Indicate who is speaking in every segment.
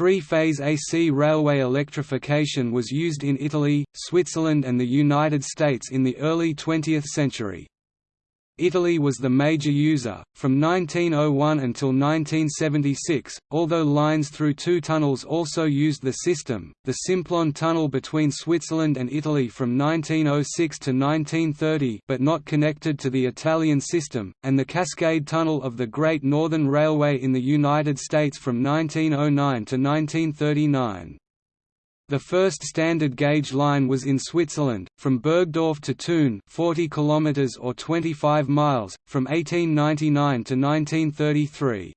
Speaker 1: Three-phase AC railway electrification was used in Italy, Switzerland and the United States in the early 20th century. Italy was the major user, from 1901 until 1976, although lines through two tunnels also used the system, the Simplon Tunnel between Switzerland and Italy from 1906 to 1930 but not connected to the Italian system, and the Cascade Tunnel of the Great Northern Railway in the United States from 1909 to 1939. The first standard gauge line was in Switzerland, from Burgdorf to Thun 40 km or 25 miles, from 1899 to 1933.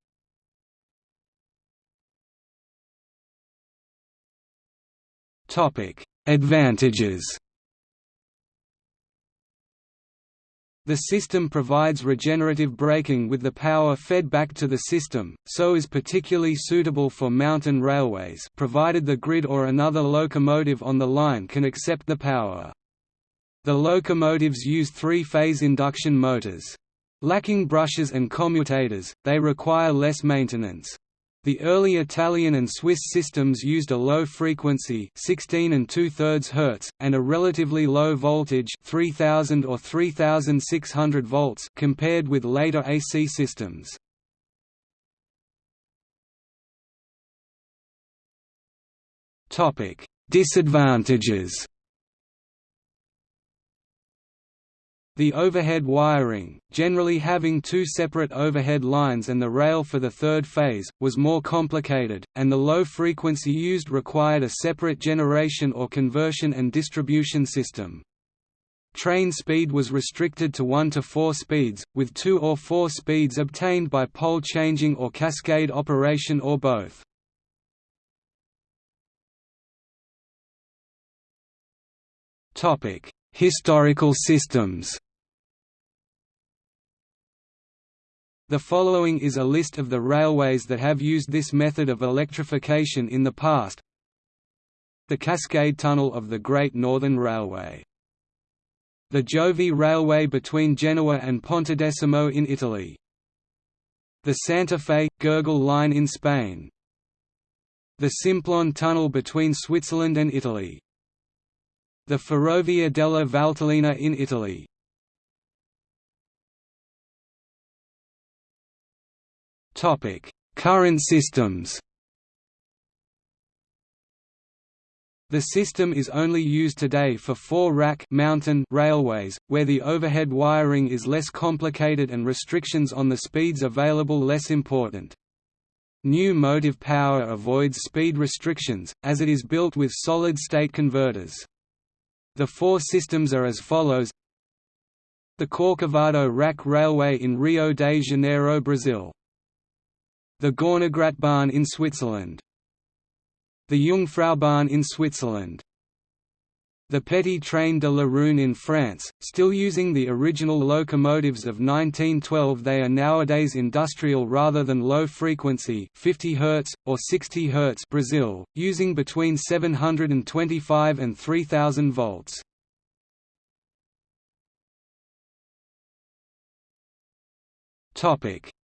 Speaker 1: Advantages The system provides regenerative braking with the power fed back to the system, so is particularly suitable for mountain railways provided the grid or another locomotive on the line can accept the power. The locomotives use three-phase induction motors. Lacking brushes and commutators, they require less maintenance. The early Italian and Swiss systems used a low frequency 16 and 2 Hz, and a relatively low voltage 3000 or 3600 volts compared with later AC systems. Disadvantages The overhead wiring, generally having two separate overhead lines and the rail for the third phase, was more complicated, and the low frequency used required a separate generation or conversion and distribution system. Train speed was restricted to 1 to 4 speeds, with 2 or 4 speeds obtained by pole changing or cascade operation or both. Historical systems The following is a list of the railways that have used this method of electrification in the past. The Cascade Tunnel of the Great Northern Railway. The Giovi Railway between Genoa and Pontedecimo in Italy. The Santa Fe – Gergal Line in Spain. The Simplon Tunnel between Switzerland and Italy. The Ferrovia della Valtellina in Italy Current systems. The system is only used today for four-rack mountain railways, where the overhead wiring is less complicated and restrictions on the speeds available less important. New motive power avoids speed restrictions, as it is built with solid-state converters. The four systems are as follows The Corcovado Rack Railway in Rio de Janeiro, Brazil the Gornergratbahn in Switzerland. The Jungfraubahn in Switzerland. The Petit Train de la Rhune in France, still using the original locomotives of 1912 they are nowadays industrial rather than low frequency 50 Hz, or 60 Hz Brazil, using between 725 and 3000 volts.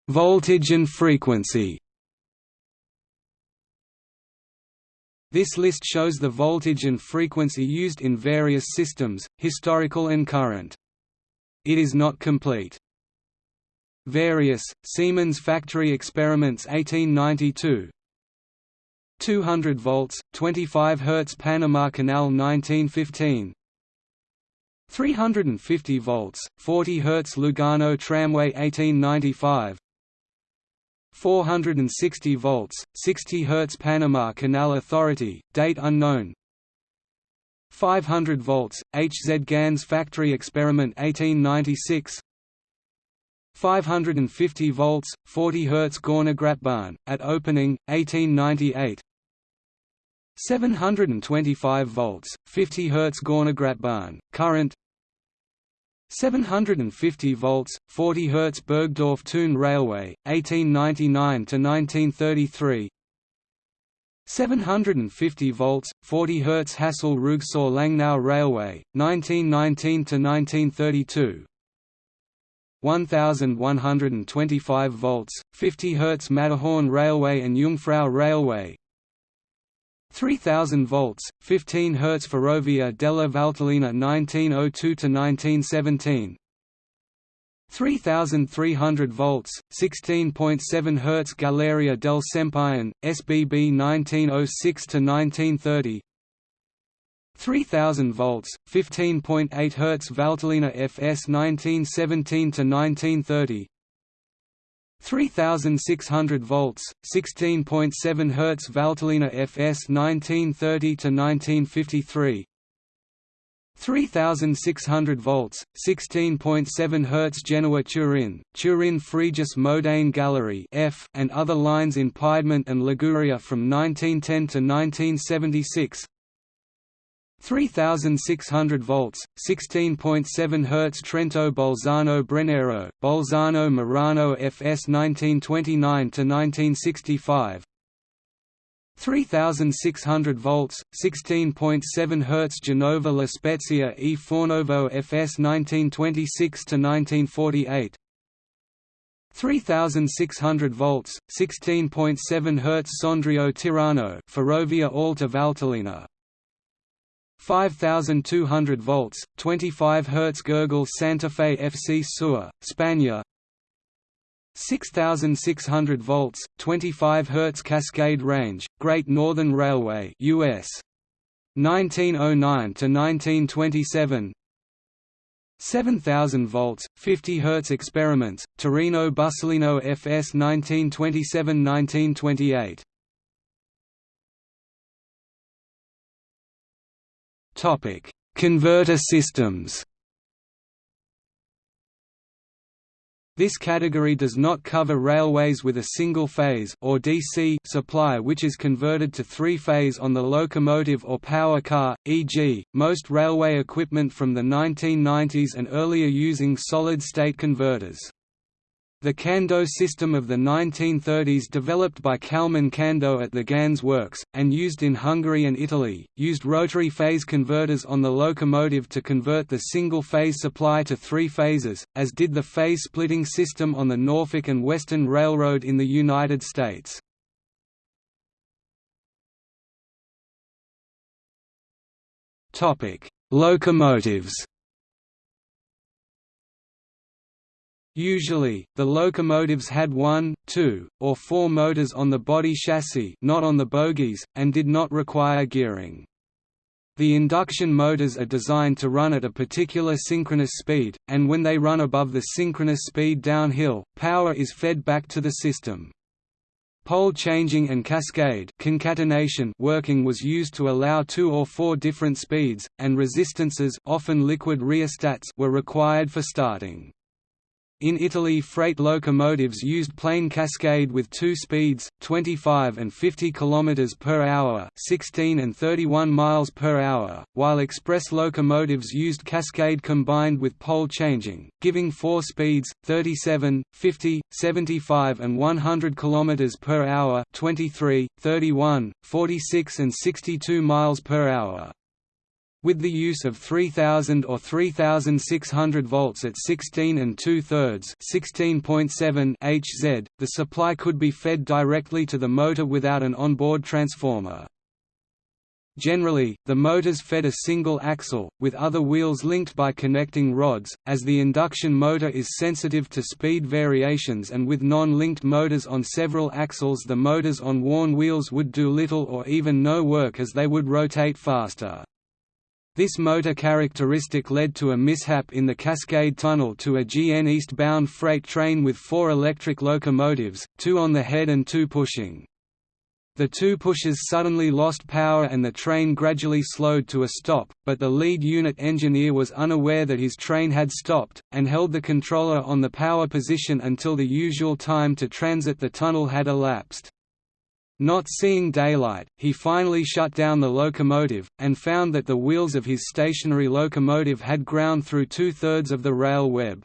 Speaker 1: Voltage and frequency This list shows the voltage and frequency used in various systems, historical and current. It is not complete. Various, Siemens Factory Experiments 1892 200 volts, 25 Hz Panama Canal 1915 350 volts, 40 Hz Lugano Tramway 1895 460 volts, 60 Hz Panama Canal Authority, date unknown. 500 volts, HZ Ganz Factory Experiment 1896 550 volts, 40 Hz Gornergratbahn, at opening, 1898 725 volts, 50 Hz Gornergratbahn, current 750 volts, 40 Hz Burgdorf Thun Railway, 1899 to 1933. 750 volts, 40 Hz Hasle Rüegsau Langnau Railway, 1919 to 1932. 1125 volts, 50 Hz Matterhorn Railway and Jungfrau Railway, 3000 volts, 15 Hz Ferrovia della Valtellina 1902–1917 3300 volts, 16.7 Hz Galleria del Sempione, SBB 1906–1930 3000 volts, 15.8 Hz Valtellina FS 1917–1930 3600 volts, 16.7 Hz Valtellina FS 1930 to 1953. 3600 volts, 16.7 Hz Genoa Turin, Turin Frejus Modane Gallery F and other lines in Piedmont and Liguria from 1910 to 1976. 3600 volts, 16.7 Hz Trento Bolzano Brennero, Bolzano Merano FS 1929–1965 3600 volts, 16.7 Hz Genova La Spezia e Fornovo FS 1926–1948 3600 volts, 16.7 Hz Sondrio Tirano Ferrovia Alta Valtellina 5200 volts, 25 Hz Gergal Santa Fe FC Sur, Spania. 6600 volts, 25 Hz Cascade Range, Great Northern Railway US 1909 to 1927 7000 volts, 50 Hz Experiments, Torino Bussoleno FS 1927–1928 Topic: Converter systems. This category does not cover railways with a single-phase or DC supply which is converted to three-phase on the locomotive or power car, e.g., most railway equipment from the 1990s and earlier using solid-state converters. The Kando system of the 1930s developed by Kalman Kando at the Ganz works, and used in Hungary and Italy, used rotary phase converters on the locomotive to convert the single-phase supply to three phases, as did the phase-splitting system on the Norfolk and Western Railroad in the United States. Locomotives Usually, the locomotives had one, two, or four motors on the body chassis not on the bogies, and did not require gearing. The induction motors are designed to run at a particular synchronous speed, and when they run above the synchronous speed downhill, power is fed back to the system. Pole changing and cascade concatenation working was used to allow two or four different speeds, and resistances often liquid rheostats were required for starting. In Italy freight locomotives used plain cascade with two speeds, 25 and 50 km per hour 16 and 31 miles per hour, while express locomotives used cascade combined with pole changing, giving four speeds, 37, 50, 75 and 100 km per hour 23, 31, 46 and 62 miles per hour. With the use of 3000 or 3600 volts at 16 and 2 thirds (16.7 Hz), the supply could be fed directly to the motor without an onboard transformer. Generally, the motors fed a single axle, with other wheels linked by connecting rods, as the induction motor is sensitive to speed variations and with non-linked motors on several axles the motors on worn wheels would do little or even no work as they would rotate faster. This motor characteristic led to a mishap in the Cascade Tunnel to a GN eastbound freight train with four electric locomotives, two on the head and two pushing. The two pushers suddenly lost power and the train gradually slowed to a stop, but the lead unit engineer was unaware that his train had stopped, and held the controller on the power position until the usual time to transit the tunnel had elapsed. Not seeing daylight, he finally shut down the locomotive, and found that the wheels of his stationary locomotive had ground through two-thirds of the rail web.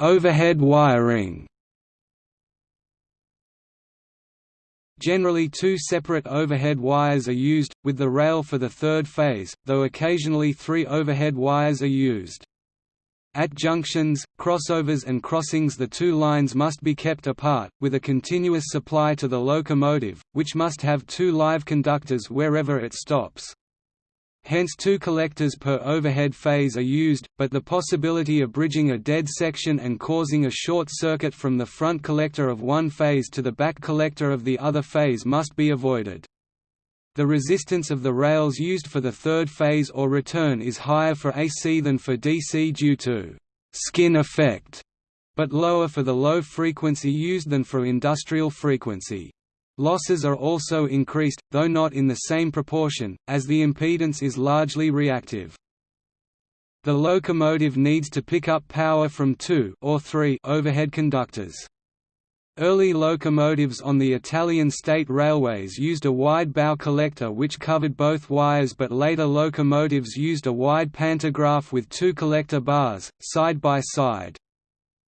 Speaker 1: Overhead wiring Generally two separate overhead wires are used, with the rail for the third phase, though occasionally three overhead wires are used. At junctions, crossovers and crossings the two lines must be kept apart, with a continuous supply to the locomotive, which must have two live conductors wherever it stops. Hence two collectors per overhead phase are used, but the possibility of bridging a dead section and causing a short circuit from the front collector of one phase to the back collector of the other phase must be avoided. The resistance of the rails used for the third phase or return is higher for AC than for DC due to «skin effect», but lower for the low frequency used than for industrial frequency. Losses are also increased, though not in the same proportion, as the impedance is largely reactive. The locomotive needs to pick up power from two or three overhead conductors. Early locomotives on the Italian state railways used a wide bow collector which covered both wires but later locomotives used a wide pantograph with two collector bars, side by side.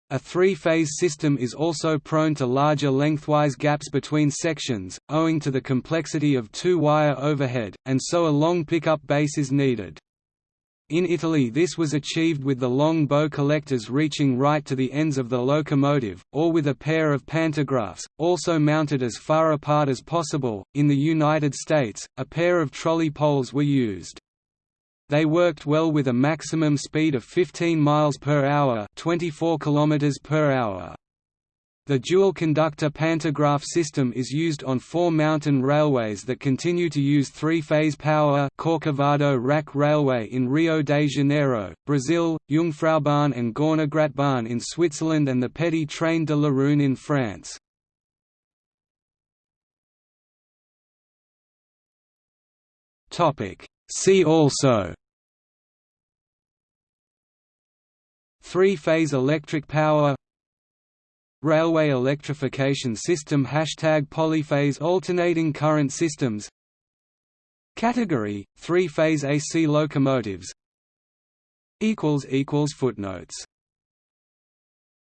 Speaker 1: A three-phase system is also prone to larger lengthwise gaps between sections, owing to the complexity of two-wire overhead, and so a long pickup base is needed. In Italy this was achieved with the long bow collectors reaching right to the ends of the locomotive, or with a pair of pantographs, also mounted as far apart as possible. In the United States, a pair of trolley poles were used. They worked well with a maximum speed of 15 miles per hour, 24 kilometers per hour. The dual-conductor pantograph system is used on four mountain railways that continue to use three-phase power Corcovado Rack Railway in Rio de Janeiro, Brazil, Jungfraubahn and Gornergratbahn in Switzerland and the Petit Train de la Rhune in France. See also Three-phase electric power Railway electrification system Hashtag polyphase alternating current systems. Category – Three-phase AC locomotives. Footnotes